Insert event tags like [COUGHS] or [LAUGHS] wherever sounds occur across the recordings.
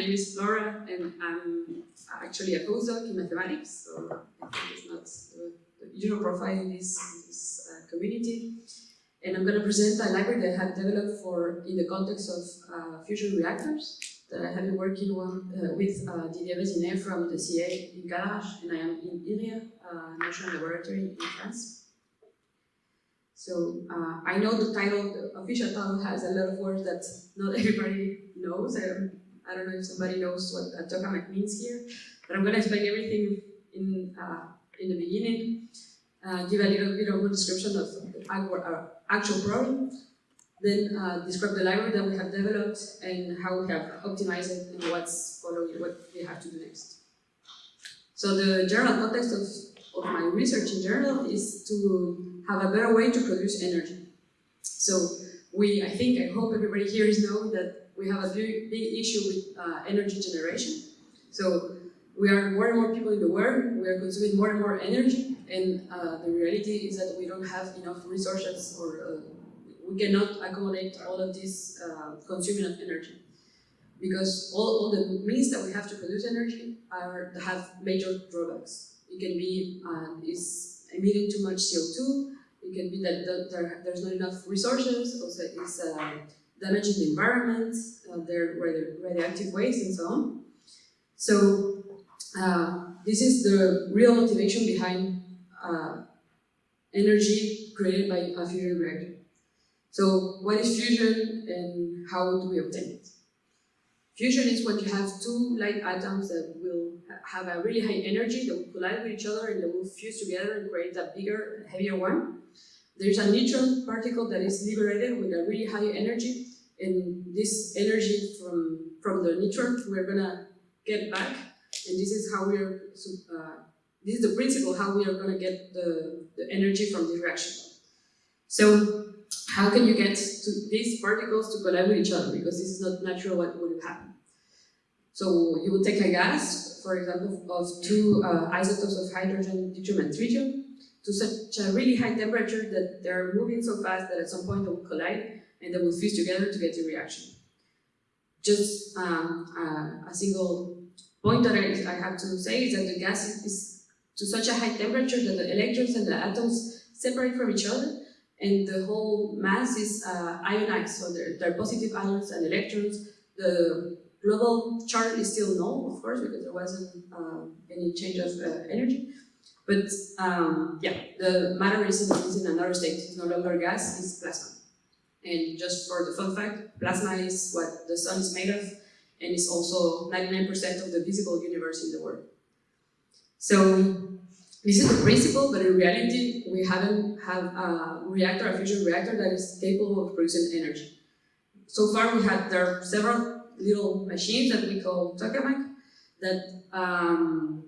my name is Flora, and I'm actually a postdoc in mathematics, so it's not the, the usual profile in this, this uh, community. And I'm going to present a library that I have developed for in the context of uh, fusion reactors that I have been working on, uh, with uh, Didier Vézinet from the CA in Cadarache, and I am in Inria, uh, National Laboratory in France. So uh, I know the title, the official title has a lot of words that not [LAUGHS] everybody knows. I I don't know if somebody knows what a tokamak means here, but I'm going to explain everything in, uh, in the beginning, uh, give a little bit of a description of our actual problem, then uh, describe the library that we have developed and how we have optimized it and what's following, what we have to do next. So the general context of, of my research in general is to have a better way to produce energy. So we, I think, I hope everybody here is know that we have a big, issue with uh, energy generation. So we are more and more people in the world, we are consuming more and more energy, and uh, the reality is that we don't have enough resources or uh, we cannot accommodate all of this uh, consuming of energy. Because all, all the means that we have to produce energy are have major drawbacks. It can be uh, is emitting too much CO2, it can be that, there, there's not enough resources, also it's damaging the environment, uh, there are radioactive waste and so on. So uh, this is the real motivation behind uh, energy created by a fusion reactor. So what is fusion and how do we obtain it? Fusion is when you have two light atoms that will have a really high energy, that will collide with each other and that will fuse together and create a bigger, heavier one. There's a neutron particle that is liberated with a really high energy and this energy from, from the neutron we're gonna get back and this is how we're, uh, this is the principle how we are gonna get the, the energy from the reaction. So how can you get to these particles to collide with each other? Because this is not natural what would happen. So you would take a gas, for example, of two uh, isotopes of hydrogen, deuterium and tritium, to such a really high temperature that they're moving so fast that at some point they will collide and they will fuse together to get the reaction. Just um, uh, a single point that I, have to say is that the gas is, to such a high temperature that the electrons and the atoms separate from each other and the whole mass is uh, ionized, so are positive ions and electrons. The global charge is still null, of course, because there wasn't uh, any change of uh, energy. But um, yeah, the matter is in, is in another state. It's no longer gas, it's plasma. And just for the fun fact, plasma is what the sun is made of, and it's also 99% of the visible universe in the world. So this is the principle, but in reality, we haven't had a reactor, a fusion reactor that is capable of producing energy. So far, we had there are several little machines that we call tokamak that um,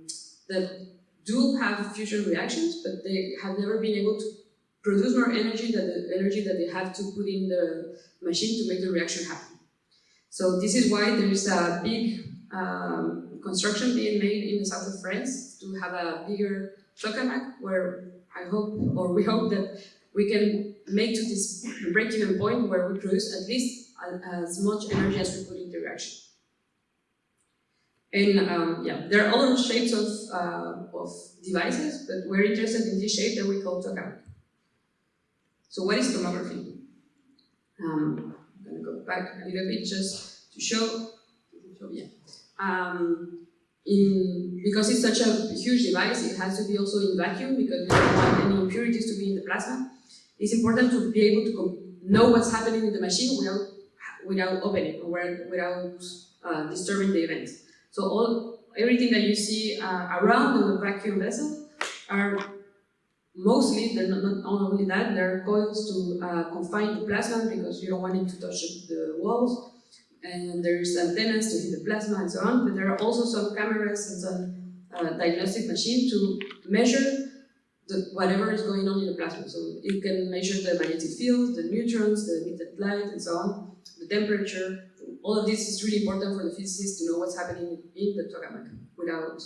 that do have fusion reactions, but they have never been able to produce more energy than the energy that they have to put in the machine to make the reaction happen. So this is why there is a big um, construction being made in the south of France to have a bigger tokamak, where I hope, or we hope that we can make to this break-even point where we produce at least as much energy as we put in the reaction. And um, yeah, there are other shapes of, uh, of devices, but we're interested in this shape that we call tokamak. So what is tomography? Um, I'm going to go back a little bit just to show, yeah. Um, in, because it's such a huge device, it has to be also in vacuum because we don't want any impurities to be in the plasma. It's important to be able to know what's happening in the machine without without opening or without uh, disturbing the event. So all everything that you see uh, around the vacuum vessel are mostly, they're not, not only that, they're coils to uh, confine the plasma because you don't want it to touch the walls and there's antennas to hit the plasma and so on, but there are also some cameras and some uh, diagnostic machine to measure the, whatever is going on in the plasma. So it can measure the magnetic field, the neutrons, the emitted light, and so on, the temperature. All of this is really important for the physicists to know what's happening in the tokamak without,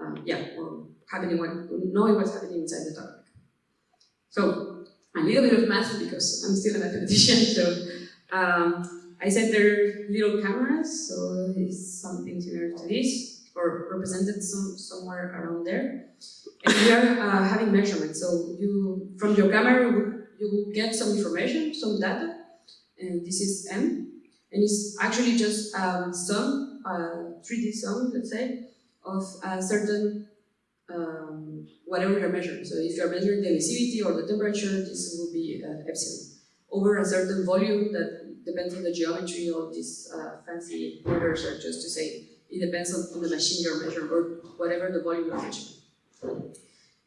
um, yeah, or happening what, knowing what's happening inside the tokamak. So a little bit of math because I'm still a mathematician, [LAUGHS] so um, I said they're little cameras, so it's something similar to this, or represented some, somewhere around there. And we are uh, having measurements, so you, from your camera, you, will get some information, some data, and this is M, and it's actually just um, sum, uh, 3D sum, let's say, of a certain um, whatever you're measuring. So if you're measuring the emissivity or the temperature, this will be uh, epsilon over a certain volume that depends on the geometry of these uh, fancy orders or just to say it depends on, the machine you're measuring or whatever the volume you're measuring.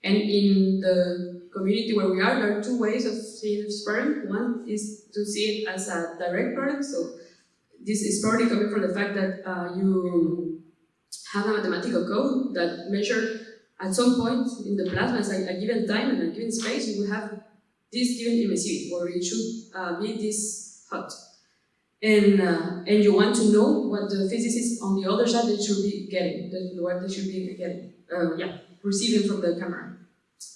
And in the community where we are, there are two ways of seeing sperm. One is to see it as a direct product. So this is probably coming from the fact that uh, you have a mathematical code that measure at some point in the plasma, at a given time and a given space, you will have this given emissivity, or it should uh, be this hot. And, uh, and you want to know what the physicists on the other side should be getting, what they should be getting, uh, yeah, receiving from the camera.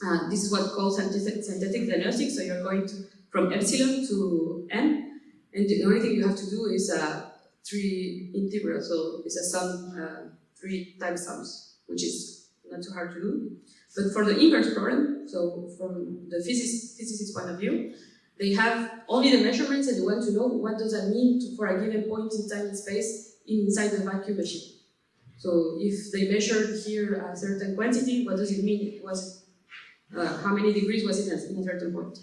Uh, this is what called synthetic, synthetic diagnostics, so you're going to, from epsilon to n, and the only thing you have to do is uh, three integral, so it's a sum, uh, three times sums, which is not too hard to do. But for the inverse problem, so from the physicist point of view, they have only the measurements and they want to know what does that mean to, for a given point in time and space inside the vacuum machine. So if they measured here a certain quantity, what does it mean? It Was uh, how many degrees was it in a certain point?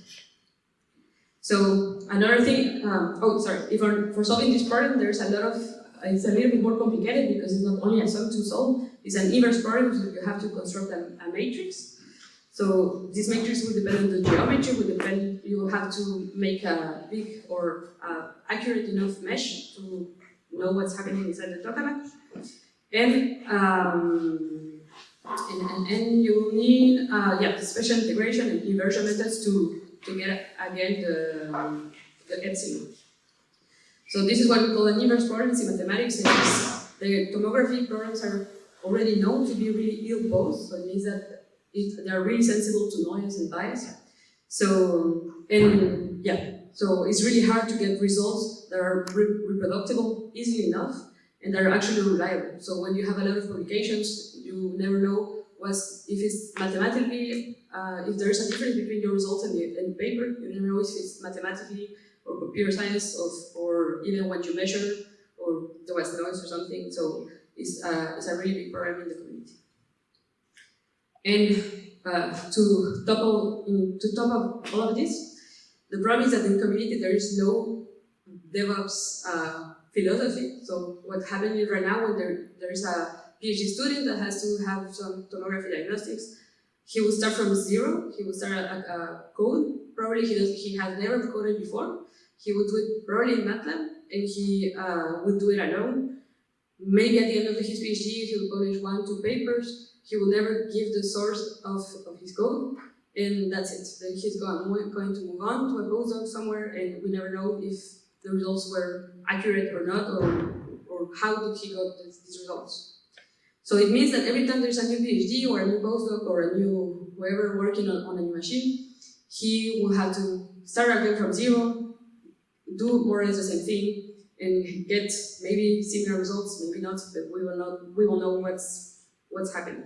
So another thing, um, oh sorry, if for solving this problem, there's a lot of it's a little bit more complicated because it's not only a sum to solve, it's an inverse problem, so you have to construct a, a matrix. So this matrix will depend on the geometry, will depend, you will have to make a big or uh, accurate enough mesh to know what's happening inside the tokamak. And, um, and, and, and, you need uh, yeah, special integration and inversion methods to, to get again the, the epsilon. So this is what we call an inverse problem in mathematics. And the tomography problems are already known to be really ill-posed, so it means that it, they are really sensible to noise and bias. So, and yeah, so it's really hard to get results that are re reproducible easily enough and that are actually reliable. So when you have a lot of publications, you never know what's, if it's mathematically, uh, if there's a difference between your results and the, and the paper, you never know if it's mathematically or computer science of, or even what you measure or there was noise or something. So it's, uh, it's a really big problem in the community. And uh, to, top all, to top up all of this, the problem is that in community there is no DevOps uh, philosophy. So what happens right now when there, there is a PhD student that has to have some tomography diagnostics, he will start from zero, he will start a, a code, probably he, does, he has never coded before, he would do it probably in MATLAB, and he uh, would do it alone. Maybe at the end of his PhD, he will publish one, two papers. He will never give the source of, of his code, and that's it. Then he's going, going to move on to a postdoc somewhere, and we never know if the results were accurate or not, or, or how did he got this, these results. So it means that every time there's a new PhD or a new postdoc or a new whoever working on, on a new machine, he will have to start again from zero, do more or less the same thing and get maybe similar results, maybe not, but we will not we will know what's what's happening.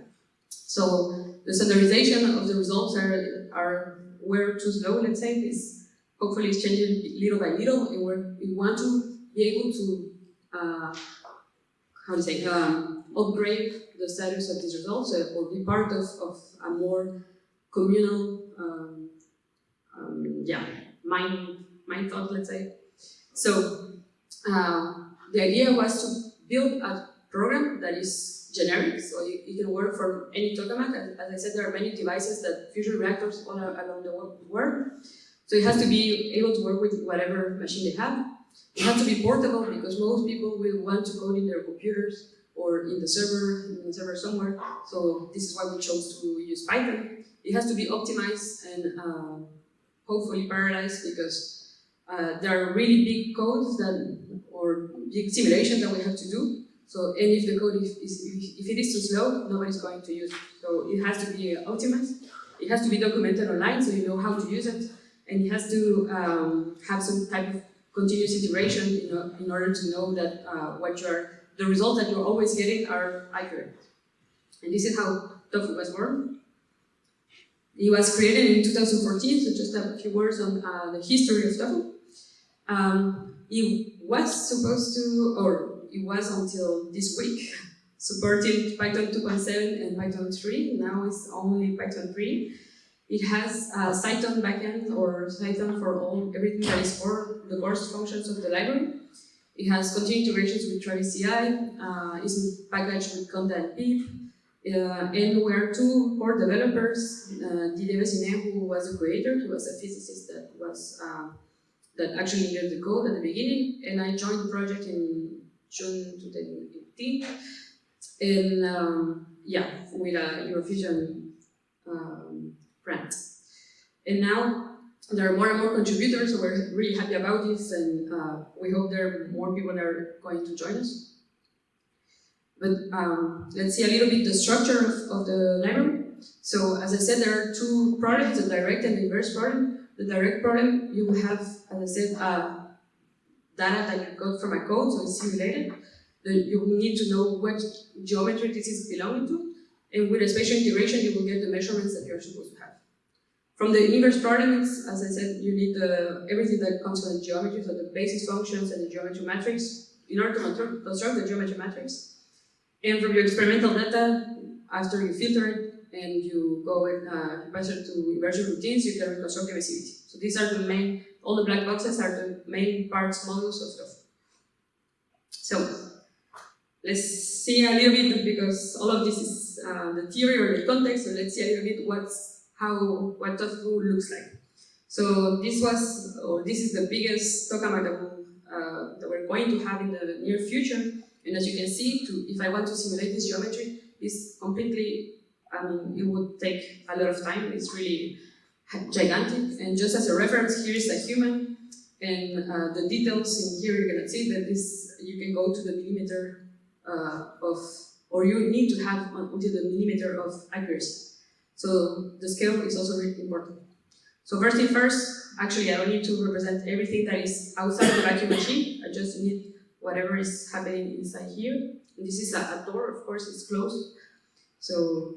So the standardization of the results are are were too slow, let's say, is hopefully it's changing little by little and we're, we want to be able to uh, how to say um, upgrade the status of these results uh, or be part of, of a more communal um, um, yeah mind mind thought let's say so uh, the idea was to build a program that is generic, so you, you can work from any tokamak. As, as I said, there are many devices that fusion reactors all around the world. So it has to be able to work with whatever machine they have. It has to be portable because most people will want to code in their computers or in the server, in the server somewhere. So this is why we chose to use Python. It has to be optimized and uh, hopefully parallelized because uh, there are really big codes that, or big simulations that we have to do. So, and if the code is, is if it is too slow, nobody's going to use it. So it has to be optimized. It has to be documented online so you know how to use it. And it has to um, have some type of continuous iteration in, o- in order to know that uh, what you're, the results that you're always getting are accurate. And this is how Tofu was born. It was created in 2014, so just a few words on uh, the history of Tofu. Um, it was supposed to, or it was until this week, [LAUGHS] supporting Python 2.7 and Python 3. Now it's only Python 3. It has a Cython backend or Cython for all everything that is for the core functions of the library. It has continued integrations with Travis CI, uh, is packaged with Conda and Pip, uh, and we are two core developers, uh, Didier Vézinet, who was the creator, he was a physicist that was uh, that actually needed the code at the beginning, and I joined the project in June 2018, and um, yeah, with a EUROfusion um, grant. And now there are more and more contributors, so we're really happy about this, and uh, we hope there are more people that are going to join us. But um, let's see a little bit the structure of, of the library. So as I said, there are two problems, the direct and inverse problem. The direct problem, you will have, as I said, uh, data that you got from a code, so it's simulated. You will need to know what geometry this is belonging to. And with a spatial integration, you will get the measurements that you're supposed to have. From the inverse problem, as I said, you need the, everything that comes from the geometry, so the basis functions and the geometry matrix, in order to construct the geometry matrix. And from your experimental data, after you filter it and you go and uh, pass to inversion routines, you can reconstruct emissivity. So these are the main, all the black boxes are the main parts models of stuff. So let's see a little bit because all of this is uh, the theory or the context. So let's see a little bit what's how what tofu looks like. So this was or this is the biggest tokamak that, uh, that we're going to have in the near future. And as you can see, to, if I want to simulate this geometry, it's completely, I mean, it would take a lot of time. It's really gigantic. And just as a reference, here is a human. And uh, the details in here, you cannot see that this, you can go to the millimeter uh, of, or you need to have until the millimeter of accuracy. So the scale is also really important. So first thing first, actually I don't need to represent everything that is outside the vacuum machine. I just need whatever is happening inside here. And this is a, a door, of course, it's closed. So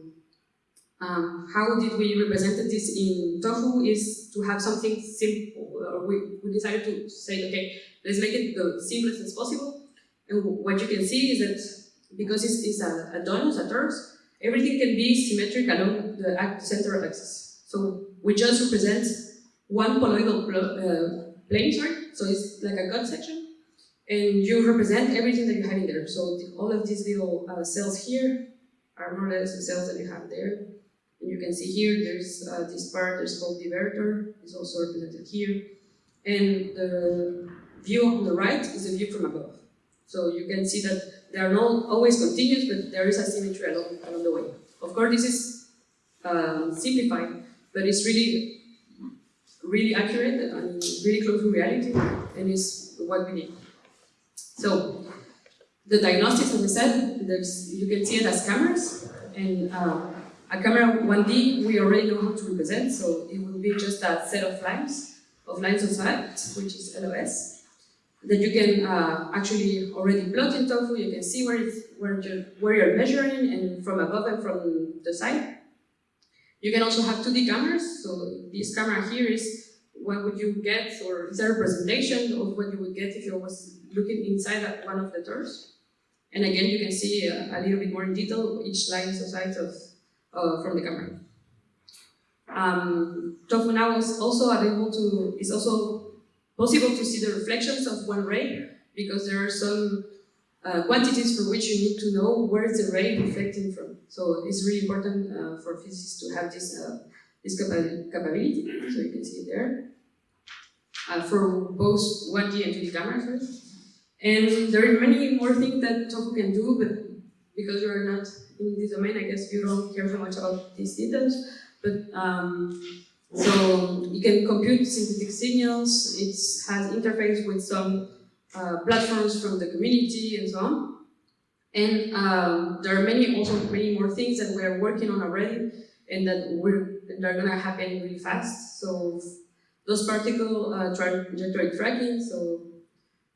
um, how did we represent this in Tofu is to have something simple. Or we, we decided to say, okay, let's make it the simplest as possible. And what you can see is that because it's, it's a, a donut, a torus, everything can be symmetric along the of axis. So we just represent one polygonal pl uh, plane, sorry, so it's like a cut section, and you represent everything that you have in there. So the, all of these little uh, cells here are more or less the cells that you have there. And you can see here, there's uh, this part, there's called divertor, is also represented here. And the view on the right is a view from above. So you can see that they are not always continuous, but there is a symmetry along, along the way. Of course, this is um, simplified, but it's really, really accurate and really close to reality, and is what we need. So, the diagnostics, as I said, there's, you can see it as cameras, and uh, a camera 1D, we already know how to represent, so it will be just a set of lines, of lines of sight, which is LOS that you can uh, actually already plot in Tofu. You can see where, it's, where, you're, where you're measuring and from above and from the side. You can also have 2D cameras. So this camera here is what would you get, or is a representation of what you would get if you was looking inside at one of the doors. And again, you can see a, a little bit more in detail each line of sight of, uh, from the camera. Um, now is also available to, is also possible to see the reflections of one ray because there are some uh, quantities for which you need to know where is the ray reflecting from. So it's really important uh, for physicists to have this, uh, this capa capability. So you can see it there. Uh, for both 1D and 2D cameras. And there are many more things that Tofu can do, but because you're not in this domain, I guess you don't care so much about these details. But um, so you can compute synthetic signals, it has interface with some uh, platforms from the community and so on. And um, there are many also many more things that we're working on already and that we're they're gonna happen really fast. So those particle uh, trajectory tracking, so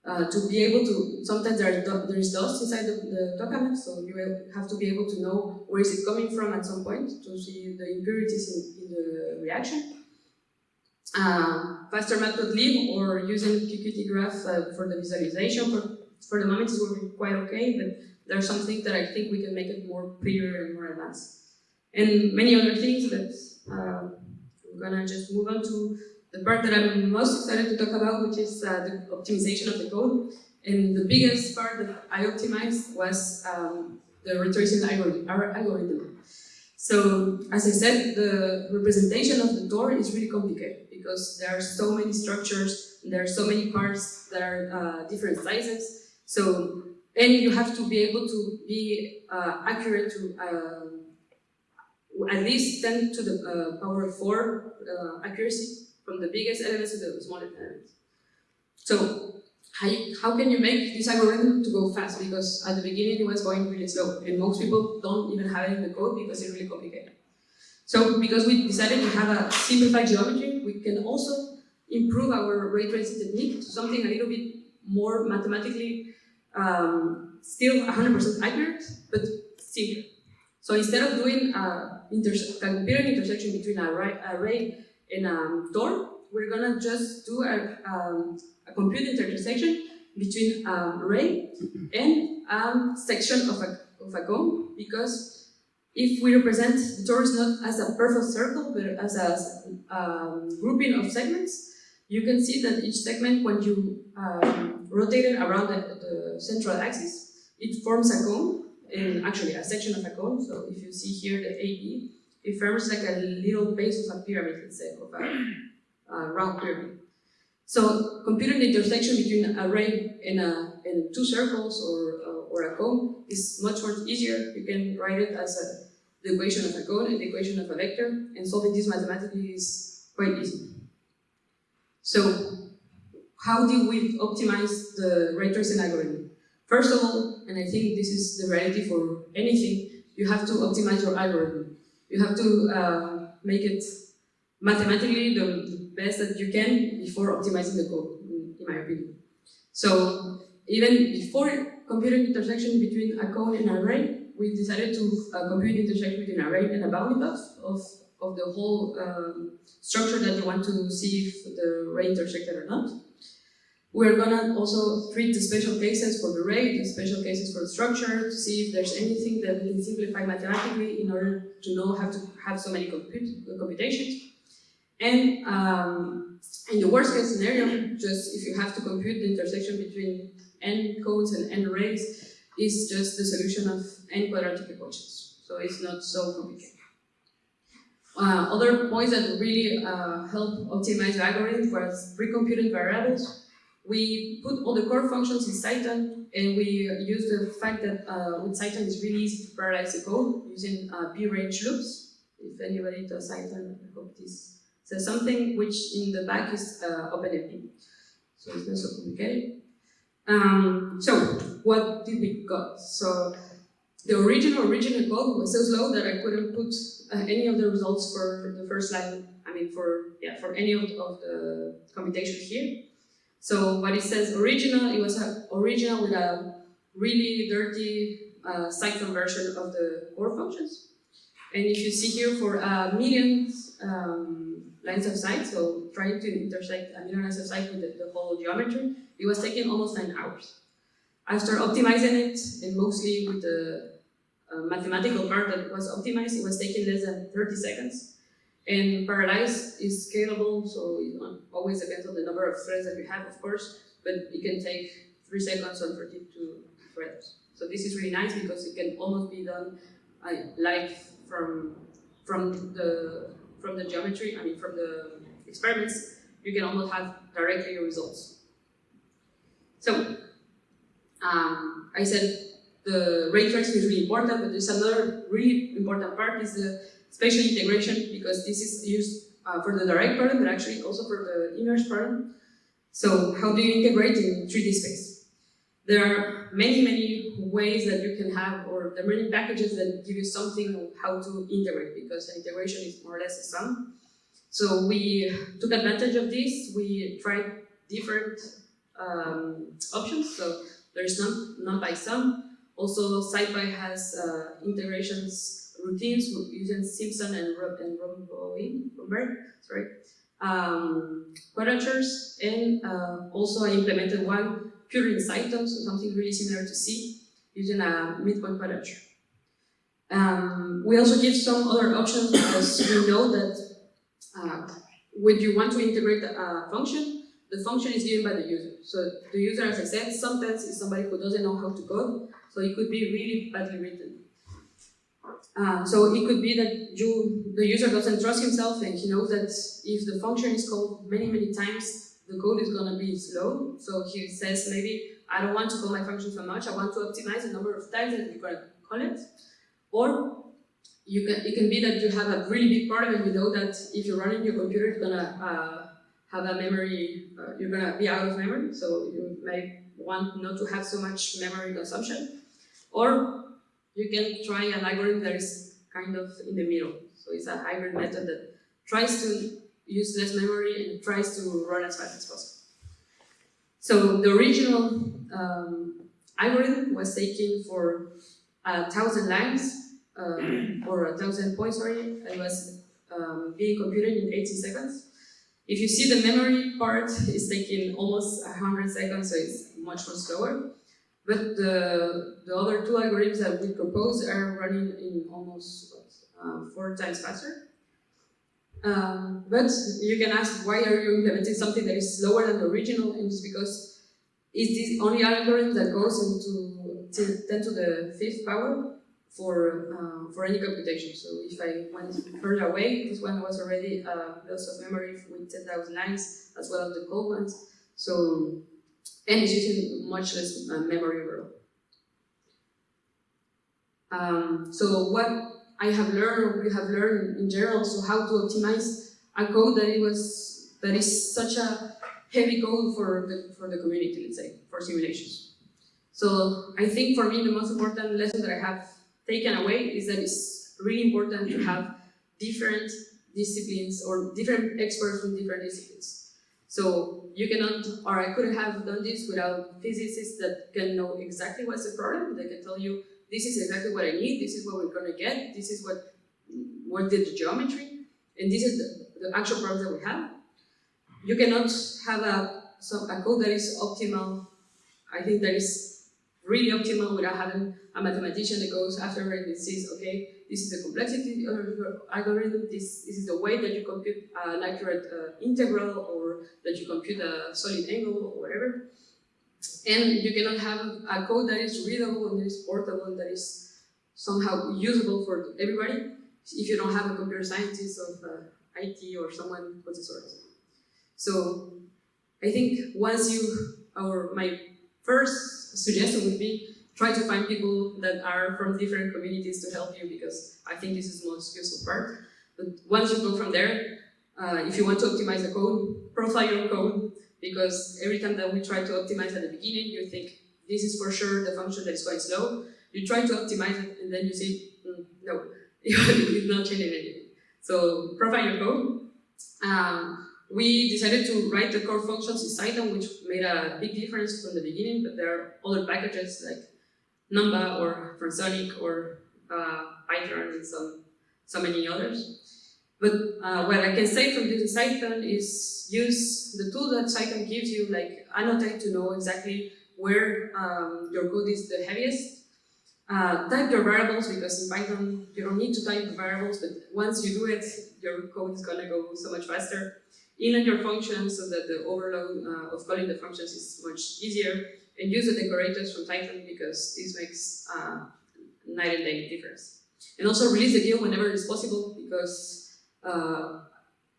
uh, to be able to, sometimes there, there is dust inside the, the tokamak, so you have to be able to know where is it coming from at some point to see the impurities in, in the reaction. Uh, faster matplotlib or using PyQtGraph uh, for the visualization for, for the moment is working quite okay, but there are some things that I think we can make it more prettier and more advanced. And many other things that uh, I'm gonna just move on to the part that I'm most excited to talk about, which is uh, the optimization of the code. And the biggest part that I optimized was um, the ray tracing algorithm. So, as I said, the representation of the door is really complicated because there are so many structures, there are so many parts that are uh, different sizes. So, and you have to be able to be uh, accurate to uh, at least 10 to the uh, power of 4 uh, accuracy from the biggest elements to the smallest elements. So how, you, how can you make this algorithm to go fast? Because at the beginning it was going really slow and most people don't even have it in the code because it's really complicated. So because we decided to have a simplified geometry, we can also improve our ray tracing technique to something a little bit more mathematically um, still 100% accurate, but simpler. So instead of doing a computer intersection between a array, array in um, Tor, we're gonna just do a, um, a compute intersection between um, array and a section of a, of a cone because if we represent the torus not as a perfect circle but as a um, grouping of segments, you can see that each segment, when you um, rotate it around the, the, central axis, it forms a cone, and actually a section of a cone. So if you see here the AB, it forms like a little base of a pyramid, let's say, of a, a round pyramid. So computing the intersection between an array and, a, and two circles or, uh, or a cone is much more easier. You can write it as a, the equation of a cone and the equation of a vector, and solving this mathematically is quite easy. So how do we optimize the ray tracing algorithm? First of all, and I think this is the reality for anything, you have to optimize your algorithm. You have to uh, make it mathematically the, best that you can before optimizing the code, in, my opinion. So even before computing intersection between a cone and an array, we decided to uh, compute intersection between an array and a bounding box of, of the whole um, structure that you want to see if the ray intersected or not. We're gonna also treat the special cases for the rate, the special cases for the structure, to see if there's anything that we can simplify mathematically in order to know how to have so many computations. And um, in the worst case scenario, just if you have to compute the intersection between n codes and n arrays, is just the solution of n quadratic equations. So it's not so complicated. Uh, other points that really uh, help optimize the algorithm was pre-computed variables we put all the core functions in Cython, and we use the fact that uh, with Cython really easy to parallelize the code using uh, p-range loops. If anybody does Cython, I hope this says something, which in the back is uh, OpenMP. So it's not so complicated. Um, so, what did we got? So, the original original code was so slow that I couldn't put uh, any of the results for the first line, I mean for, yeah, for any of, of the computation here. So what it says original, it was original with a really dirty uh, Cython version of the core functions. And if you see here for a million um, lines of sight, so trying to intersect a million lines of sight with the, the whole geometry, it was taking almost nine hours. After optimizing it, and mostly with the uh, mathematical part that was optimized, it was taking less than 30 seconds. And parallelize is scalable, so it always depends on the number of threads that you have, of course, but it can take three seconds on 32 threads. So this is really nice because it can almost be done uh, live from from the from the geometry. I mean, from the experiments, you can almost have directly your results. So um, I said the ray tracing is really important, but there's another really important part is the spatial integration because this is used uh, for the direct problem, but actually also for the image problem. So how do you integrate in 3D space? There are many, many ways that you can have, or there are many packages that give you something of how to integrate because integration is more or less a sum. So we took advantage of this. We tried different um, options. So there's none, NumPy some. Also, SciPy has uh, integrations routines using Simpson and and Romberg, sorry, um, quadratures, and uh, also I implemented one pure in Cython, so something really similar to C, using a midpoint quadrature. Um, we also give some other options because we know that uh, when you want to integrate a function, the function is given by the user. So the user, as I said, sometimes is somebody who doesn't know how to code, so it could be really badly written. Uh, so it could be that you, the user doesn't trust himself and he knows that if the function is called many, many times, the code is going to be slow. So he says maybe, I don't want to call my function so much, I want to optimize the number of times that you're going to call it. Or you can, it can be that you have a really big problem and you know that if you run in your computer, it's going to uh, have a memory, uh, you're going to be out of memory. So you may want not to have so much memory consumption. Or you can try an algorithm that is kind of in the middle. So it's a hybrid method that tries to use less memory and tries to run as fast as possible. So the original um, algorithm was taken for a thousand lines, uh, or a thousand points, sorry, it was um, being computed in 18 seconds. If you see the memory part is taking almost 100 seconds, so it's much more slower. But the, the other two algorithms that we propose are running in almost uh, four times faster. Um, but you can ask why are you implementing something that is slower than the original and it's because it's the only algorithm that goes into 10 to the fifth power for uh, for any computation. So if I went further away, this one was already uh, loss of memory with 10,000 lines as well as the cold ones. So and using much less uh, memory overall. Um, so what I have learned, or we have learned in general, so how to optimize a code that it was that is such a heavy code for the for the community, let's say, for simulations. So I think for me the most important lesson that I have taken away is that it's really important to have different disciplines or different experts from different disciplines. So you cannot, or I couldn't have done this without physicists that can know exactly what's the problem. They can tell you, this is exactly what I need, this is what we're going to get, this is what, what did the geometry, and this is the, the actual problem that we have. You cannot have a, some, a code that is optimal, I think that is really optimal without having a mathematician that goes after it and says, okay, this is the complexity of your algorithm, this, this is the way that you compute an accurate uh, integral or that you compute a solid angle or whatever. And you cannot have a code that is readable and that is portable and that is somehow usable for everybody if you don't have a computer scientist of uh, IT or someone of the sort. So I think once you, or my first suggestion would be try to find people that are from different communities to help you because I think this is the most useful part. But once you go from there, uh, if you want to optimize the code, profile your code because every time that we try to optimize at the beginning, you think this is for sure the function that is quite slow. You try to optimize it and then you see, mm, no, [LAUGHS] it's not changing anything. So profile your code. Um, we decided to write the core functions in Cython, which made a big difference from the beginning, but there are other packages like Numba or Transonic or uh, Pythran and some, so many others. But uh, what I can say from using Cython is use the tool that Cython gives you, like annotate to know exactly where um, your code is the heaviest. Uh, type your variables because in Python you don't need to type the variables, but once you do it, your code is gonna go so much faster. Inline your functions so that the overload uh, of calling the functions is much easier and use the decorators from Python because this makes uh, night and day difference. And also release the GIL whenever it's possible because, uh,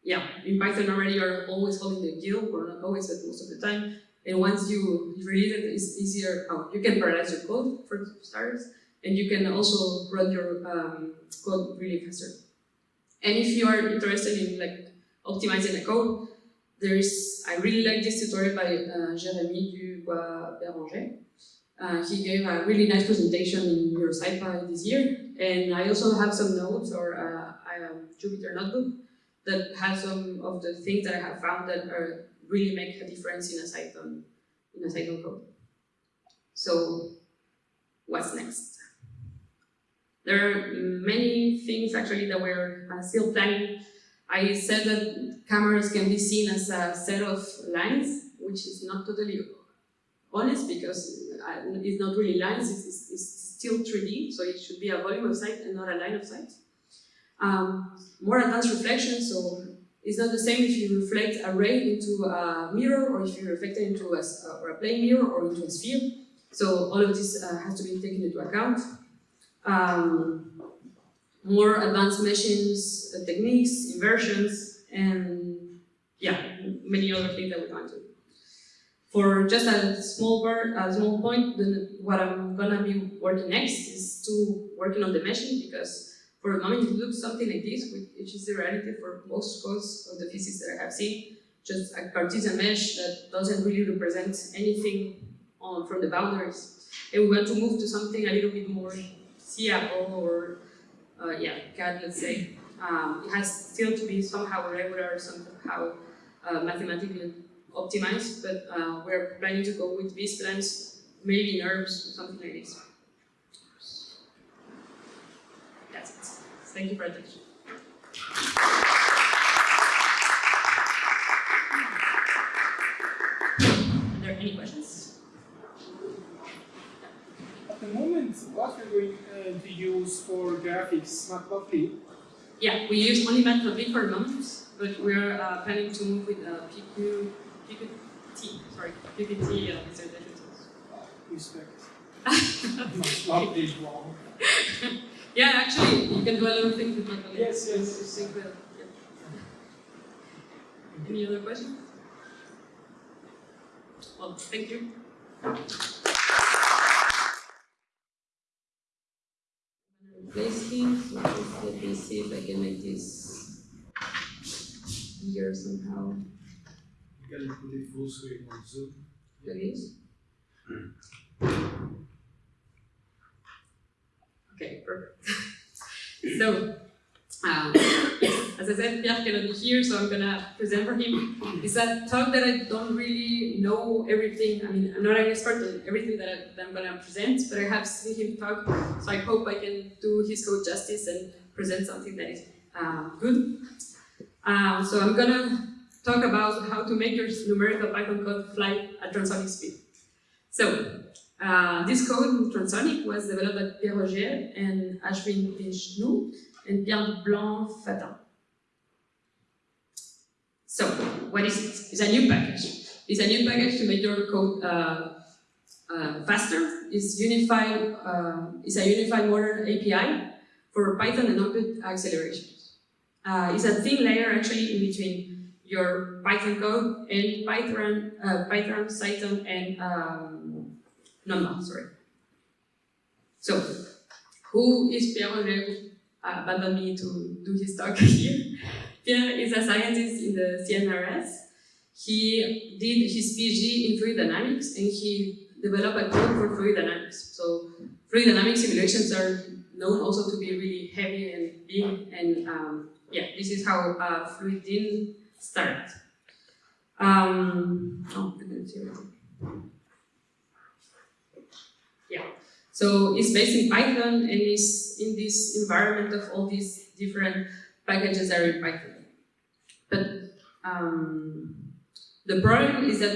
yeah, in Python already you're always holding the GIL, or not always, but most of the time. And once you release it, it's easier. Oh, you can parallelize your code for starters, and you can also run your um, code really faster. And if you are interested in like optimizing the code, there's, I really like this tutorial by uh, Jérémy Dubois-Béranger. Uh, he gave a really nice presentation in SciPy this year, and I also have some notes or uh, Jupyter notebook that has some of the things that I have found that are, really make a difference in a Cython in a cycle code. So what's next? There are many things actually that we're uh, still planning. I said that cameras can be seen as a set of lines, which is not totally honest because uh, it's not really lines, it's, it's, still 3D, so it should be a volume of sight and not a line of sight. Um, more advanced reflection, so it's not the same if you reflect a ray into a mirror or if you reflect it into a, or a plane mirror or into a sphere. So all of this uh, has to be taken into account. Um, more advanced meshing uh, techniques, inversions, and yeah, many other things that we want to. For just a small part, a small point, what I'm gonna be working next is to working on the meshing because for the moment it looks something like this, which is the reality for most codes of the physics that I have seen, just a Cartesian mesh that doesn't really represent anything on, from the boundaries. And we want to move to something a little bit more seeable or, uh, yeah, CAD, let's say. Um, it has still to be somehow regular, somehow uh, mathematically optimized, but uh, we're planning to go with B-splines, maybe NURBS, something like this. That's it. Thank you for attention. Are there any questions? At moment, what are going uh, to use for graphics, Matplotlib? Yeah, we use only Matplotlib for the moment, but we're uh, planning to move with uh, PQ Qt, sorry, Qt uh, visualization tools. Respect. This wrong. yeah, actually, you can do a lot of things with Matplotlib. Yes, yes. yes. Yeah. Any other questions? Well, thank you. Replace him, so let me see if I can make this here somehow. You gotta put it full screen on Zoom. It is? Hmm. Okay, perfect. [LAUGHS] so, um, as I said, Pierre cannot be here, so I'm gonna present for him. It's a talk that I don't really know everything. I mean, I'm not an expert on everything that, I, I'm gonna present, but I have seen him talk, so I hope I can do his code justice and present something that is uh, good. Um, so I'm gonna talk about how to make your numerical Python code fly at transonic speed. So, uh, this code, Transonic, was developed by Pierre Augier and Ashwin Vishnu and Pierre Blanc-Fatin. So, what is it? It's a new package. It's a new package to make your code uh, uh, faster. It's unified. Uh, it's a unified modern API for Python and output acceleration. Uh, it's a thin layer actually in between your Python code and Python, uh, Pythran, Cython, and um, Numba, sorry. So, who is Pierre Augier uh, abandoned me to do his talk [LAUGHS] here? Pierre is a scientist in the CNRS. He did his PhD in fluid dynamics and he developed a code for fluid dynamics. So fluid dynamics simulations are known also to be really heavy and big and um, yeah, this is how uh, FluidDyn start. Um, oh, I didn't see it. Yeah, so it's based in Python and is in this environment of all these different packages are in Python. But um, the problem is that,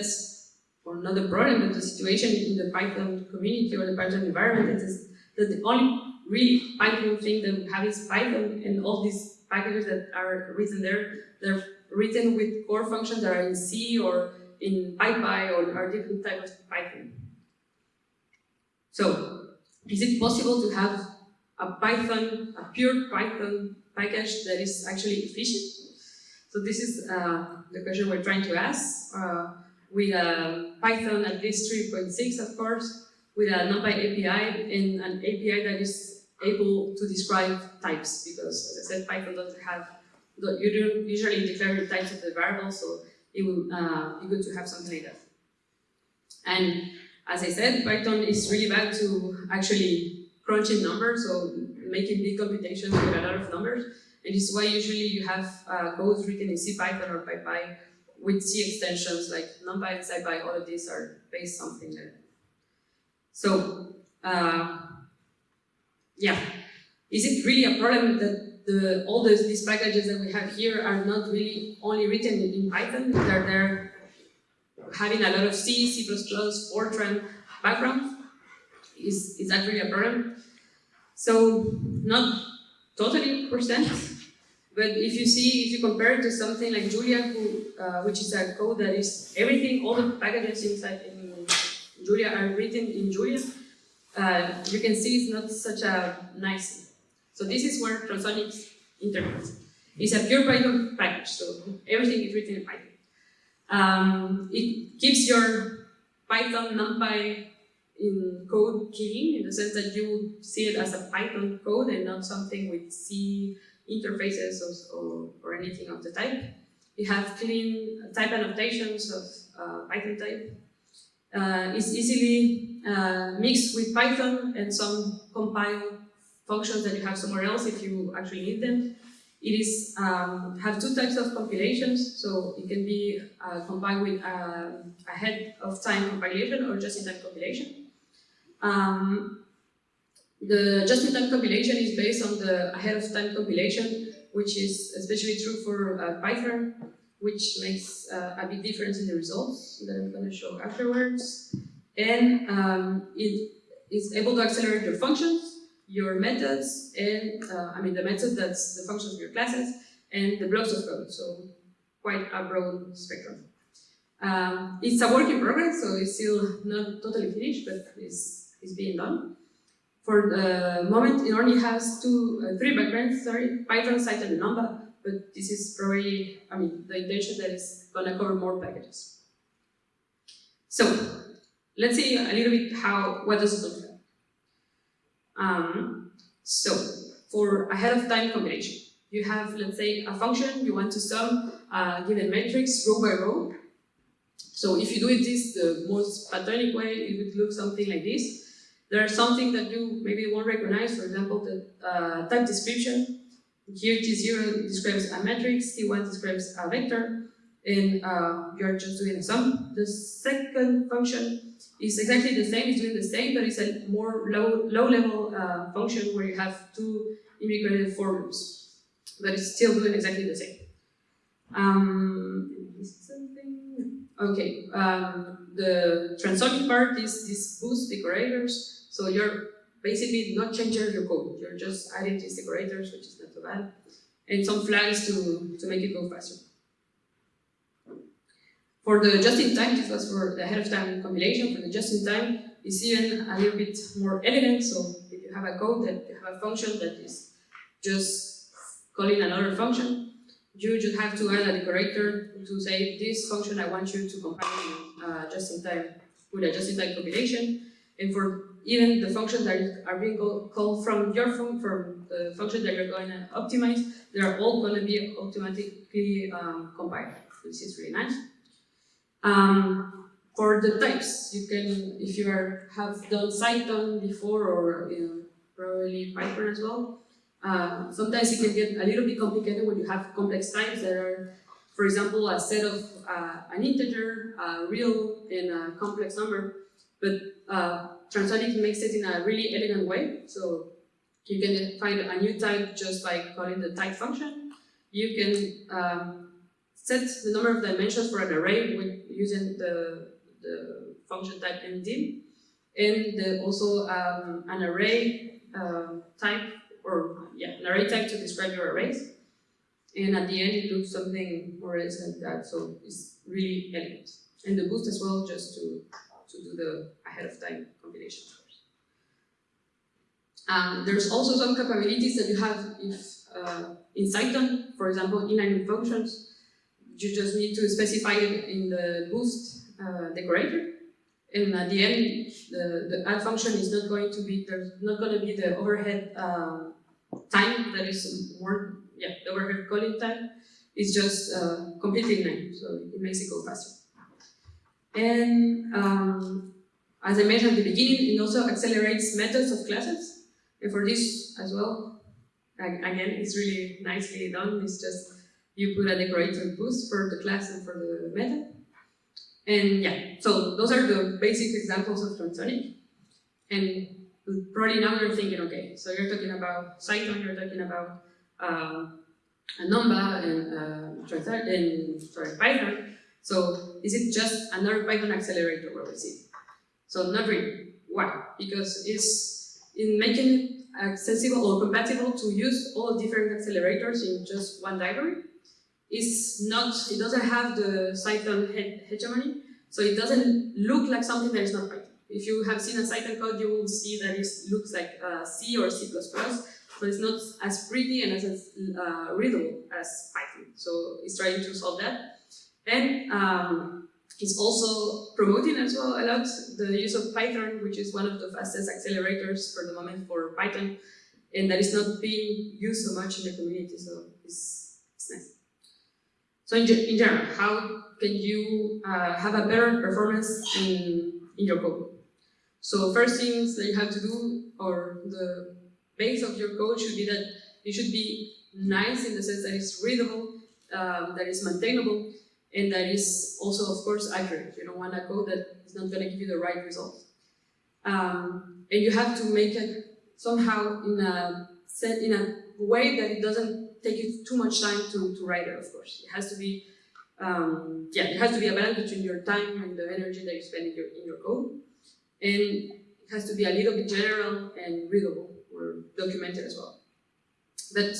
or not the problem, but the situation in the Python community or the Python environment is that the only really Python thing that we have is Python and all these packages that are written there, they're written with core functions that are in C or in PyPy or are different types of Python. So, is it possible to have a Python, a pure Python package that is actually efficient? So this is uh, the question we're trying to ask uh, with a Python at least 3.6, of course, with a NumPy API and an API that is able to describe types because, as I said, Python doesn't have you don't usually declare the types of the variables, so it will uh, be good to have something like that. And as I said, Python is really bad to actually crunching numbers, so making big computations with a lot of numbers. And this is why usually you have uh, codes written in CPython or PyPy with C extensions like NumPy and SciPy, all of these are based something there. So, uh, yeah, is it really a problem that the, all those, these packages that we have here are not really only written in, Python, they're, they're having a lot of C, C++, Fortran background? Is, is that really a problem? So, not totally percent, but if you see, if you compare it to something like Julia, who, uh, which is a code that is everything, all the packages inside in Julia are written in Julia, uh, you can see it's not such a nice. So this is where Transonics intervenes. It's a pure Python package, so everything is written in Python. Um, it keeps your Python NumPy in code clean in the sense that you see it as a Python code and not something with C interfaces or, or, or anything of the type. You have clean type annotations of uh, Python type. Uh, it's easily uh, mixed with Python and some compile functions that you have somewhere else if you actually need them. It is um, have two types of compilations, so it can be uh, compiled with uh, ahead of time compilation or just-in-time compilation. Um, the just-in-time compilation is based on the ahead-of-time compilation, which is especially true for uh, Pythran, which makes uh, a big difference in the results that I'm going to show afterwards. And um, it is able to accelerate your functions, your methods, and uh, I mean the method that's the functions of your classes, and the blocks of code. So quite a broad spectrum. Um, it's a work in progress, so it's still not totally finished, but it's, it's being done. For the moment, it only has two, uh, three backgrounds, sorry, Pythran, Cython, and Numba, but this is probably, I mean, the intention that is gonna cover more packages. So, let's see a little bit how, what does it look. Um, so, for ahead of time combination, you have, let's say, a function, you want to sum a given matrix row by row. So if you do it this the most pythonic way, it would look something like this. There's something that you maybe won't recognize, for example, the uh, type description. Here T0 describes a matrix, T1 describes a vector, and uh, you're just doing a sum. The second function is exactly the same, it's doing the same, but it's a more low, low level uh, function where you have two immigrated for loops, but it's still doing exactly the same. Um? Okay, um, the transonic part is this boost decorators, so you're basically not changing your code, you're just adding these decorators, which is not too bad, and some flags to, to make it go faster. For the just-in-time, this was for the ahead-of-time compilation. For the just-in-time, it's even a little bit more elegant. So if you have a code that you have a function that is just calling another function, you just have to add a decorator to say this function I want you to compile uh, just-in-time with a just-in-time compilation. And for even the functions that are being called from your phone, from the function that you're going to optimize, they are all going to be automatically um, compiled, which is really nice. Um, for the types, you can, if you are, have done Cython before or you know, probably Pythran as well, uh, sometimes it can get a little bit complicated when you have complex types that are, for example, a set of uh, an integer, a real, and a complex number. But uh, Transonic makes it in a really elegant way. So you can find a new type just by calling the type function. You can um, set the number of dimensions for an array with using the, the function type NDim, and the, also um, an array uh, type, or yeah, an array type to describe your arrays. And at the end, it looks something more or less like that, so it's really elegant. And the boost as well, just to, to do the ahead of time compilation. Um, there's also some capabilities that you have if uh, in Cython, for example, inline functions, you just need to specify it in the boost uh, decorator. And at the end, the, the add function is not going to be, there's not going to be the overhead uh, time that is more, yeah, the overhead calling time. It's just uh, completely inline, so it makes it go faster. And um, as I mentioned at the beginning, it also accelerates methods of classes. And for this as well, again, it's really nicely done. It's just you put a decorator boost for the class and for the method. And yeah, so those are the basic examples of transonic. And probably now you're thinking, okay, so you're talking about Cython, you're talking about um, a Numba and, uh, and sorry, Python. So is it just another Pythran accelerator what we see? So not really. Why? Because it's in making it accessible or compatible to use all different accelerators in just one library. It's not, it doesn't have the Cython he hegemony, so it doesn't look like something that is not Python. If you have seen a Cython code, you will see that it looks like uh, C or C++, so it's not as pretty and as uh, readable as Python. So it's trying to solve that. And um, it's also promoting as well a lot the use of Pythran, which is one of the fastest accelerators for the moment for Python, and that is not being used so much in the community, so it's. So in, in general, how can you uh, have a better performance in, in your code? So first things that you have to do, or the base of your code should be that it should be nice in the sense that it's readable, um, that is maintainable, and that is also, of course, accurate. You don't want a code that is not going to give you the right result. Um, and you have to make it somehow in a set in a way that it doesn't take you too much time to, to write it, of course. It has to be, um, yeah, it has to be a balance between your time and the energy that you spend in your, in your code. And it has to be a little bit general and readable or documented as well. But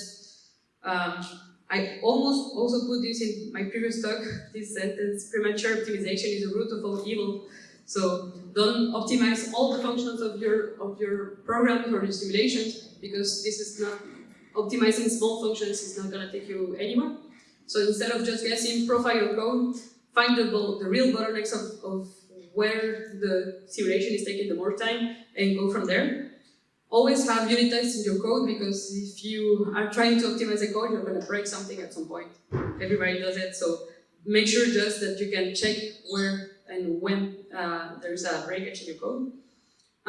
um, I almost also put this in my previous talk, [LAUGHS] this sentence, premature optimization is the root of all evil. So don't optimize all the functions of your of your programs or your simulations because this is not optimizing small functions is not gonna take you anywhere. So instead of just guessing profile your code, find the, the real bottlenecks of, of where the simulation is taking the more time and go from there. Always have unit tests in your code because if you are trying to optimize a code, you're going to break something at some point. Everybody does it, so make sure just that you can check where and when uh, there's a breakage in your code.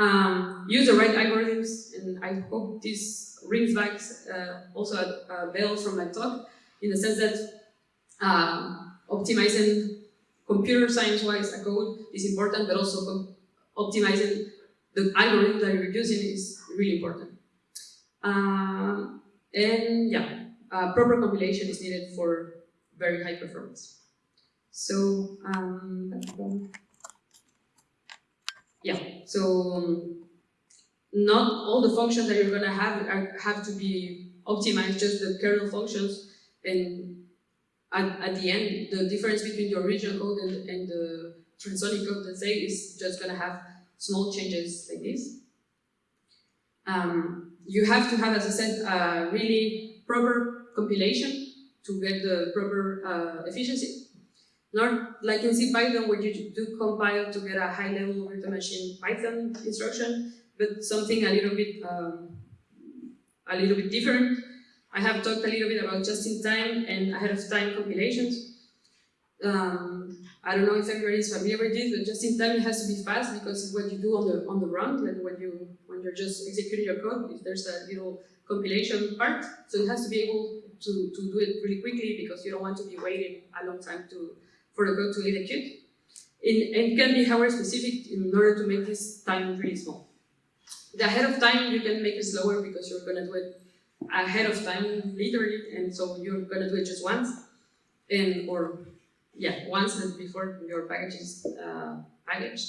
Um, use the right algorithms, and I hope this rings back uh, also a, a bell from my talk, in the sense that um, optimizing computer science-wise a code is important, but also optimizing the algorithm that you're using is really important. Um, and yeah, uh, proper compilation is needed for very high performance. So, um, yeah, so um, not all the functions that you're gonna have are, have to be optimized, just the kernel functions. And at, at the end, the difference between the original code and, and the transonic code, let's say, is just gonna have small changes like this. Um, you have to have, as I said, a really proper compilation to get the proper uh, efficiency. Not like in CPython where you do compile to get a high-level virtual machine Python instruction, but something a little bit um, a little bit different. I have talked a little bit about just-in-time and ahead-of-time compilations. Um, I don't know if everybody is familiar with this, but just in time it has to be fast because it's what you do on the on the run, like when you when you're just executing your code, if there's a little compilation part, so it has to be able to, to do it really quickly because you don't want to be waiting a long time to for the code to execute. It, it can be hardware specific in order to make this time really small. The ahead of time you can make it slower because you're gonna do it ahead of time literally, and so you're gonna do it just once, and or yeah, once and before your package is uh, packaged.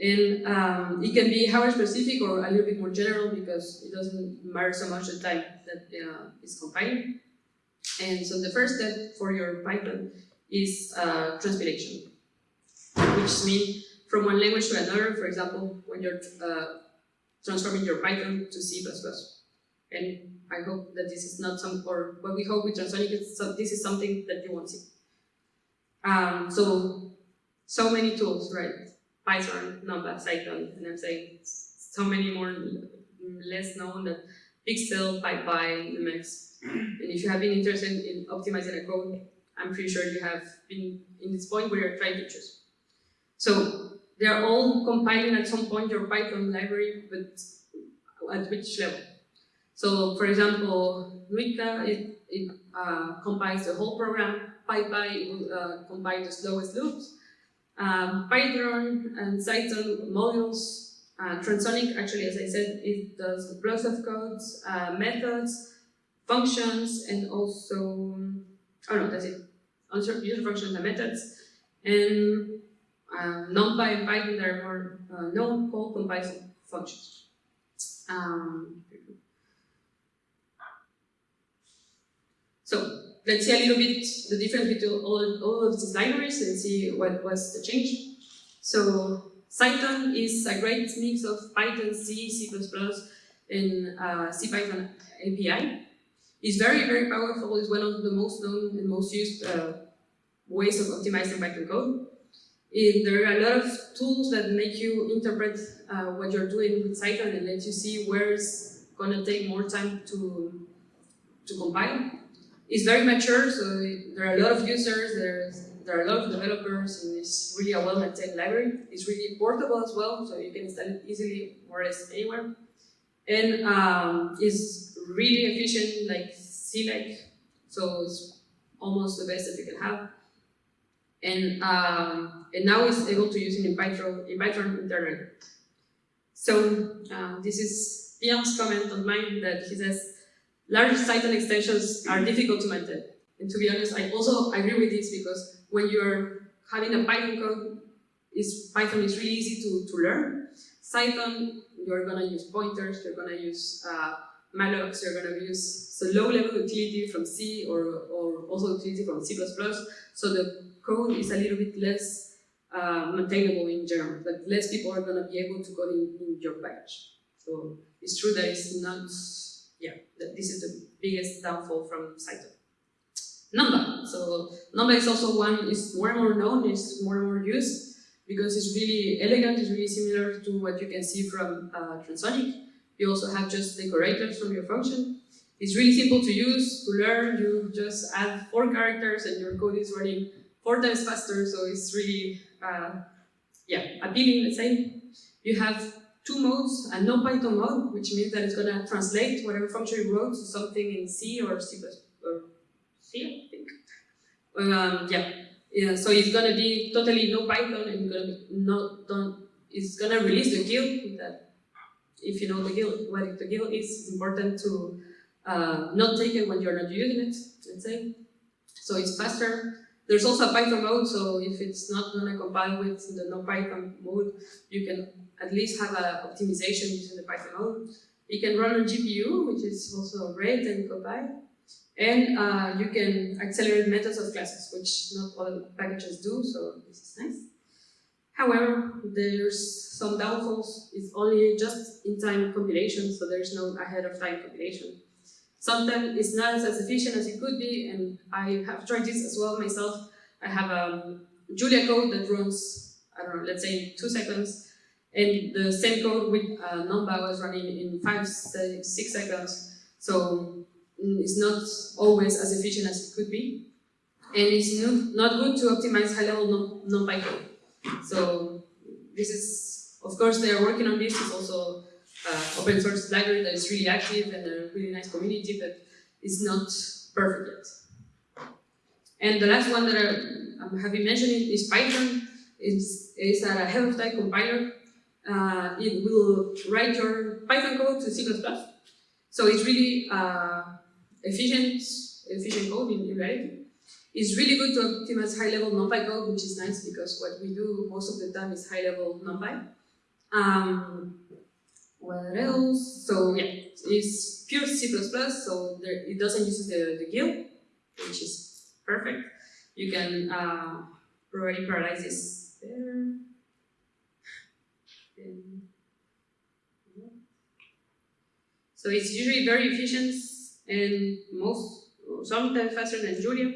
And um, it can be hardware specific or a little bit more general because it doesn't matter so much the time that uh, is compiling. And so the first step for your Python is uh, which means from one language to another, for example, when you're uh, transforming your Python to C++. And I hope that this is not some, or what we hope with Transonic is so, this is something that you won't see. Um, so, so many tools, right? Python, Numba, Cython, and I'm saying so many more less known that Pixel, PyPy, Numex. And if you have been interested in optimizing a code, I'm pretty sure you have been in this point where you're trying to choose. So they're all compiling at some point your Python library, but at which level? So for example, Nuitka, it it uh, compiles the whole program. PyPy will uh, compile the slowest loops. Um, Pythran and Cython modules. Uh, Transonic, actually, as I said, it does blocks of codes, uh, methods, functions, and also, oh no, that's it. User user functions and methods. And uh, NumPy and Python that are more uh, known call compile functions. Um, so let's see a little bit the difference between all, all of these libraries and see what was the change. So Cython is a great mix of Python, C, C++, and uh, CPython API. It's very, very powerful. It's one of the most known and most used uh, ways of optimizing Python code. It, there are a lot of tools that make you interpret uh, what you're doing with Cython and let you see where it's going to take more time to, to compile. It's very mature, so it, there are a lot of users, there's, there are a lot of developers, and it's really a well-maintained library. It's really portable as well, so you can install it easily more or less anywhere. And um, it's really efficient, like C-like, so it's almost the best that you can have and um, and now it's able to use it in Python in Python internally. So uh, this is Pierre's comment on mine that he says large Cython extensions are difficult to maintain. And to be honest, I also agree with this because when you're having a Python code, is Python is really easy to, to learn. Cython, you're gonna use pointers, you're gonna use uh, mallocs, you're gonna use so low-level utility from C or, or also utility from C++. So the code is a little bit less uh, maintainable in general, that less people are going to be able to code in, in your package. So it's true that it's not, yeah, that this is the biggest downfall from Cython. Numba. So Numba is also one, is more and more known, is more and more used because it's really elegant, it's really similar to what you can see from uh, Transonic. You also have just decorators from your function. It's really simple to use, to learn, you just add four characters and your code is running four times faster, so it's really, uh, yeah, appealing, let's say. You have two modes, a no Python mode, which means that it's going to translate whatever function you wrote to something in C or C++, or C, I think. Um, yeah. yeah, so it's going to be totally no Python and not, don't, it's going to release the GIL, that if you know the GIL, what the GIL is, it's important to uh, not take it when you're not using it, let's say. So it's faster, there's also a Python mode, so if it's not going to compile with the no-Python mode, you can at least have an optimization using the Python mode. It can run on GPU, which is also great and compile. And uh, you can accelerate methods of classes, which not all packages do, so this is nice. However, there's some downfalls. It's only just in-time compilation, so there's no ahead-of-time compilation. Sometimes it's not as efficient as it could be, and I have tried this as well myself. I have a Julia code that runs, I don't know, let's say two seconds, and the same code with uh, Numba was running in five, six seconds. So mm, it's not always as efficient as it could be. And it's not good to optimize high-level NumPy code. So this is, of course, they are working on this. It's also uh, open source library that is really active and a really nice community, but it's not perfect yet. And the last one that I, am having mentioned is Pythran. It's, it's a ahead-of-time compiler. Uh, it will write your Python code to C++. So it's really uh, efficient, efficient code in, in reality. It's really good to optimize high-level NumPy code, which is nice because what we do most of the time is high-level NumPy. Um, what else? So yeah, it's pure C++, so there, it doesn't use the, the GIL, which is perfect. You can uh, already parallelize this there. So it's usually very efficient and most, sometimes faster than Julia,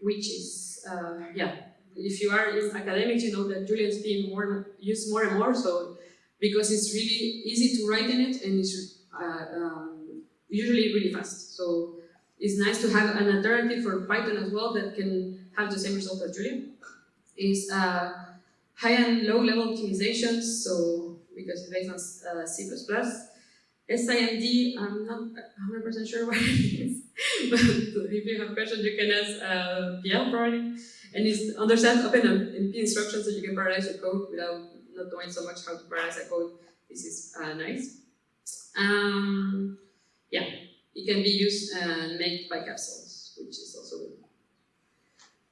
which is, uh, yeah, if you are in academics, you know that Julia is being more used more and more, so because it's really easy to write in it and it's uh, um, usually really fast. So it's nice to have an alternative for Python as well that can have the same result as Julia. Is uh, high and low level optimizations, so because it's based on uh, C++. SIMD, I'm not 100% sure [LAUGHS] what it is. But if you have questions, you can ask uh, Pierre probably. And it's understand OpenMP instructions so you can parallelize your code without not knowing so much how to parallelize a code. This is uh, nice. Um, yeah, it can be used and made by capsules, which is also good.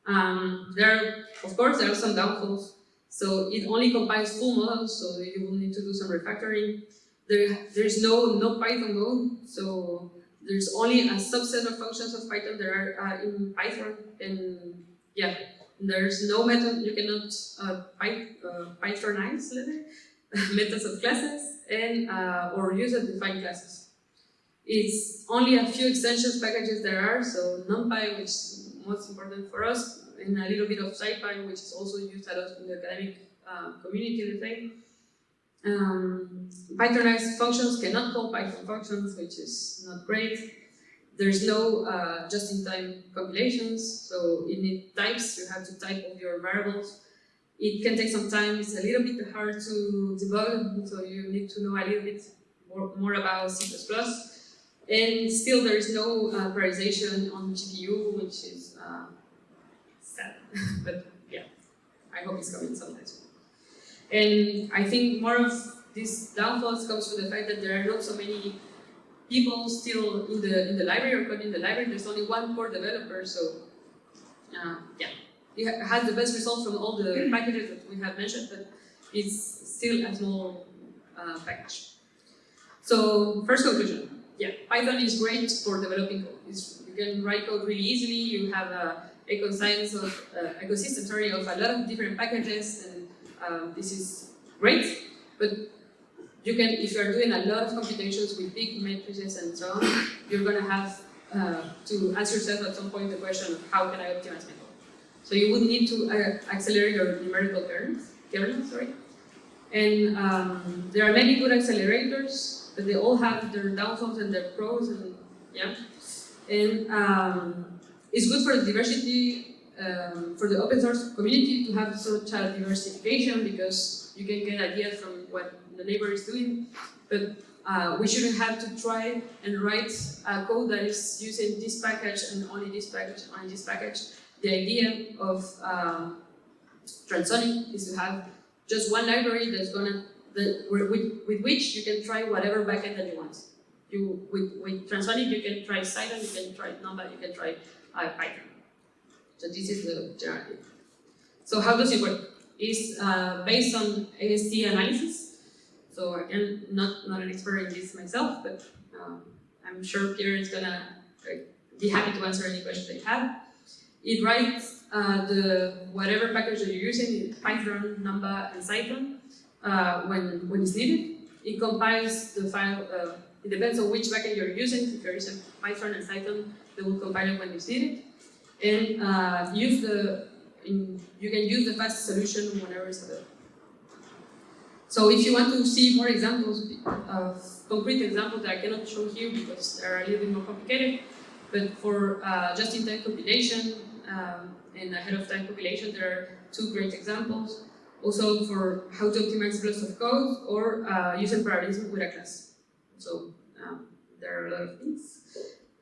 Um, there are, of course, there are some downfalls. So it only compiles full models, so you will need to do some refactoring. There, there's no no Python mode, so there's only a subset of functions of Python that are uh, in Python, and yeah, there's no method, you cannot uh, Py, uh, Pythranize [LAUGHS] methods of classes and uh, or user-defined classes. It's only a few extensions packages there are, so NumPy, which is most important for us, and a little bit of SciPy, which is also used a lot in the academic uh, community, let's. Um, Pythranized functions cannot call Python functions, which is not great. There's no uh, just-in-time compilations, so you need types, you have to type of your variables. It can take some time, it's a little bit hard to debug, so you need to know a little bit more, more about C++. And still there is no uh, prioritization on GPU, which is uh, sad, [LAUGHS] but yeah, I hope it's coming sometime. And I think more of these downfalls comes from the fact that there are not so many people still in the in the library or coding in the library. There's only one core developer, so uh, yeah, it has the best result from all the packages that we have mentioned, but it's still a small uh, package. So first conclusion, yeah, Python is great for developing code. It's, you can write code really easily. You have a ecoscience of uh, ecosystem, sorry, of a lot of different packages, and um, this is great. But you can, if you are doing a lot of computations with big matrices and so on, you're going to have uh, to ask yourself at some point the question of how can I optimize my code. So you would need to uh, accelerate your numerical kernels, kernels sorry. And um, there are many good accelerators, but they all have their downfalls and their pros, and yeah. And um, it's good for the diversity, um, for the open source community to have such a diversification because you can get ideas from what the neighbor is doing, but uh, we shouldn't have to try and write a code that is using this package and only this package, only this package. The idea of uh, Transonic is to have just one library that's gonna that with, with which you can try whatever backend that you want. You with with Transonic you can try Cython, you can try Numba, you can try uh, Pythran. So this is the general. So how does it work? It's uh, based on AST analysis. So again, not not an expert in this myself, but um, I'm sure Pierre is gonna be happy to answer any questions they have. It writes uh, the whatever package that you're using, Pythran, Numba, and Cython, uh, when, when it's needed. It compiles the file, uh, it depends on which backend you're using. If you're using Pythran and Cython, they will compile it when it's needed. And uh, use the, in, you can use the fast solution whenever it's available. So if you want to see more examples of concrete examples that I cannot show here because they're a little bit more complicated, but for uh, just-in-time compilation, um, and ahead of time compilation, there are two great examples. Also for how to optimize blocks of code or uh, using parallelism with a class. So um, there are a lot of things.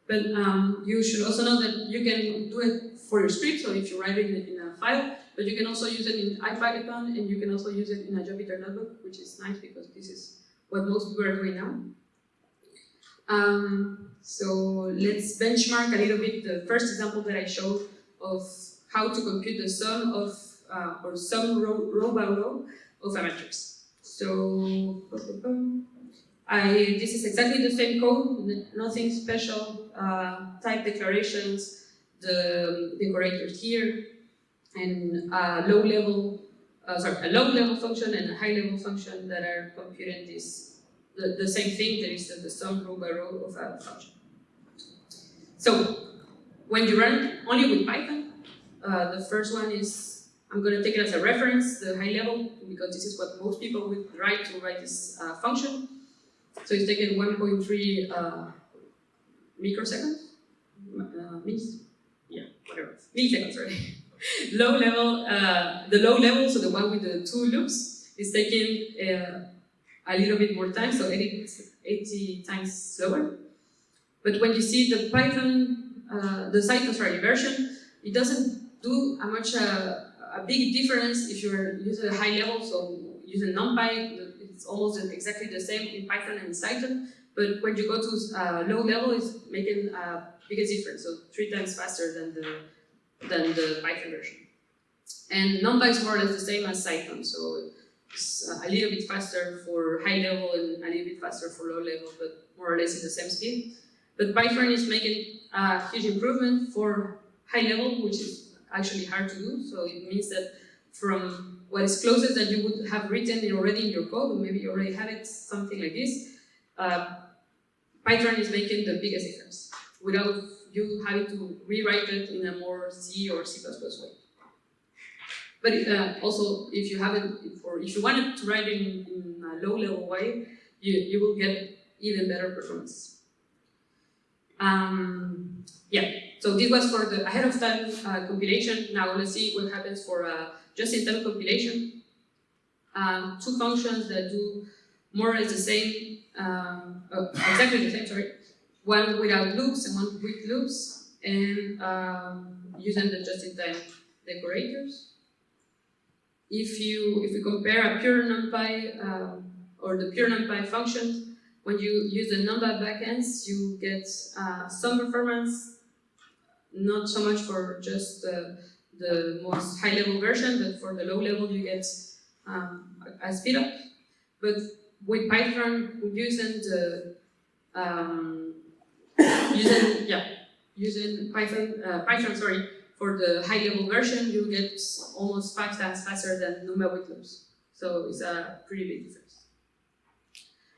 But um, you should also know that you can do it for your script, so if you write it in, in a file, but you can also use it in IPython and you can also use it in a Jupyter notebook, which is nice because this is what most people are doing now. Um, so let's benchmark a little bit the first example that I showed of how to compute the sum of, uh, or sum row, row by row of a matrix. So, I, this is exactly the same code, nothing special, uh, type declarations, the decorator here, and a low level, uh, sorry, a low level function and a high level function that are computing this, the, the same thing, that is the, the sum row by row of a function. So, when you run only with Python, uh, the first one is, I'm going to take it as a reference, the high level, because this is what most people would write to write this uh, function. So it's taken 1.3 uh, microseconds, uh, yeah, whatever, milliseconds, sorry. [LAUGHS] low level, uh, the low level, so the one with the two loops, is taking uh, a little bit more time, so 80, 80 times slower. But when you see the Python, uh, the Cython sorry, version, it doesn't do a much uh, a big difference if you're using a high level, so using NumPy, it's almost exactly the same in Python and Cython, but when you go to uh, low level, it's making a biggest difference, so three times faster than the, than the Python version. And Numba is more or less the same as Cython, so it's uh, a little bit faster for high level and a little bit faster for low level, but more or less in the same speed. But Pythran is making a huge improvement for high level, which is actually hard to do. So it means that from what is closest that you would have written already in your code, or maybe you already have it, something like this, uh, Pythran is making the biggest difference without you having to rewrite it in a more C or C++ way. But uh, also, if you haven't, or if you wanted to write it in, in a low-level way, you, you will get even better performance. Um, yeah, so this was for the ahead of time uh, compilation. Now let's see what happens for uh, just-in-time compilation. Um, two functions that do more or less the same, um, uh, exactly the same, sorry. One without loops and one with loops, and um, using the just-in-time decorators. If you if you compare a pure NumPy um, or the pure Numba functions, when you use the NumPy backends, you get uh, some performance, not so much for just the, the most high-level version, but for the low level you get um, a speed up. But with Python, using the um, [COUGHS] using yeah using Python uh, Python sorry for the high-level version, you get almost five times faster than NumPy with loops. So it's a pretty big difference.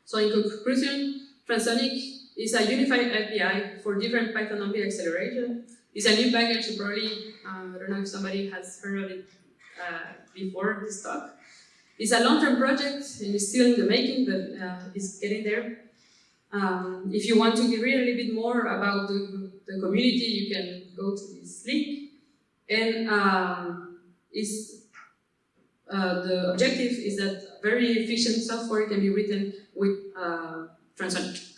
So in conclusion, Transonic is a unified API for different Python NumPy acceleration. It's a new package, probably, um, I don't know if somebody has heard of it uh, before this talk. It's a long-term project and it's still in the making, but uh, it's getting there. Um, if you want to read a little bit more about the, the community, you can go to this link. And um, uh, the objective is that very efficient software can be written with uh, Transonic.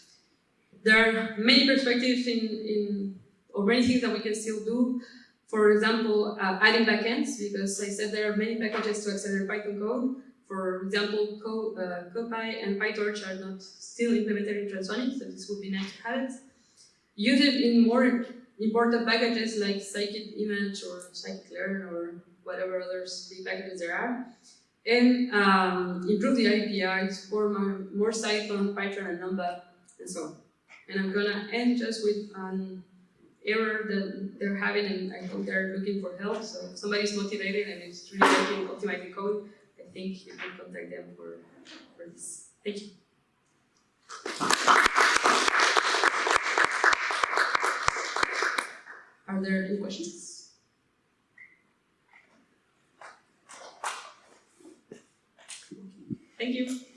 There are many perspectives in, in, or many things that we can still do. For example, uh, adding backends, because I said there are many packages to accelerate Python code. For example, Co, uh, CuPy and PyTorch are not still implemented in Transonic, so this would be nice to have it. Use it in more important packages like scikit-image or scikit-learn or whatever other packages there are and um, improve the API, support more, more Cython, Python, and NumPy, and so on. And I'm gonna end just with an error that they're having, and I hope they're looking for help. So if somebody's motivated and is really working optimizing code, think you can contact them for, for this. Thank you. Are there any questions? Thank you.